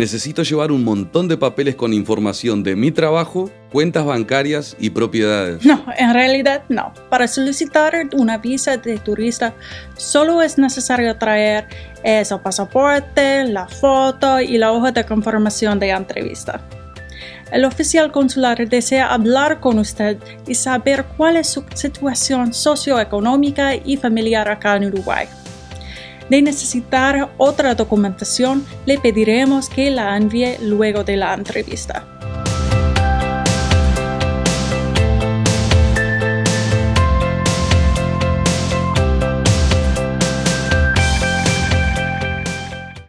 Necesito llevar un montón de papeles con información de mi trabajo, cuentas bancarias y propiedades. No, en realidad no. Para solicitar una visa de turista solo es necesario traer el pasaporte, la foto y la hoja de confirmación de entrevista. El oficial consular desea hablar con usted y saber cuál es su situación socioeconómica y familiar acá en Uruguay. De necesitar otra documentación, le pediremos que la envíe luego de la entrevista.